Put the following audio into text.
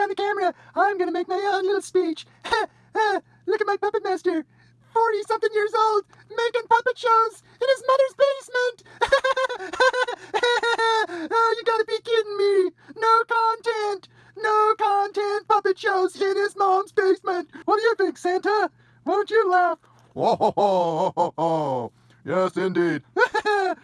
on the camera. I'm gonna make my own little speech. Uh, uh, look at my puppet master. 40 something years old, making puppet shows in his mother's basement. oh, you gotta be kidding me. No content. No content puppet shows in his mom's basement. What do you think, Santa? Why don't you laugh? Oh, ho, ho, ho. Yes, indeed.